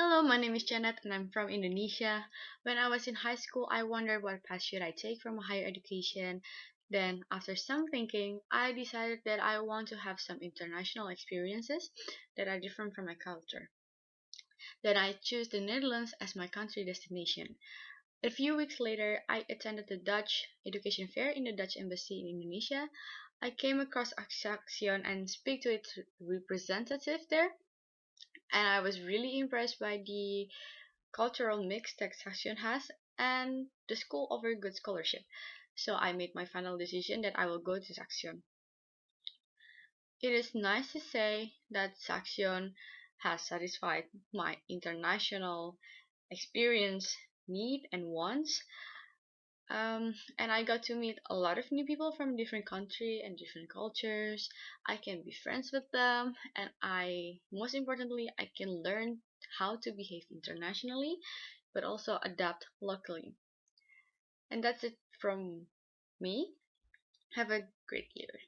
Hello, my name is Janet and I'm from Indonesia. When I was in high school, I wondered what path should I take from a higher education. Then, after some thinking, I decided that I want to have some international experiences that are different from my culture. Then I chose the Netherlands as my country destination. A few weeks later, I attended the Dutch Education Fair in the Dutch Embassy in Indonesia. I came across Saxion and speak to its representative there and I was really impressed by the cultural mix that Saxion has and the school offered good scholarship. So I made my final decision that I will go to Saxion. It is nice to say that Saxion has satisfied my international experience need and wants um, and I got to meet a lot of new people from different country and different cultures. I can be friends with them, and I most importantly I can learn how to behave internationally, but also adapt locally. And that's it from me. Have a great year.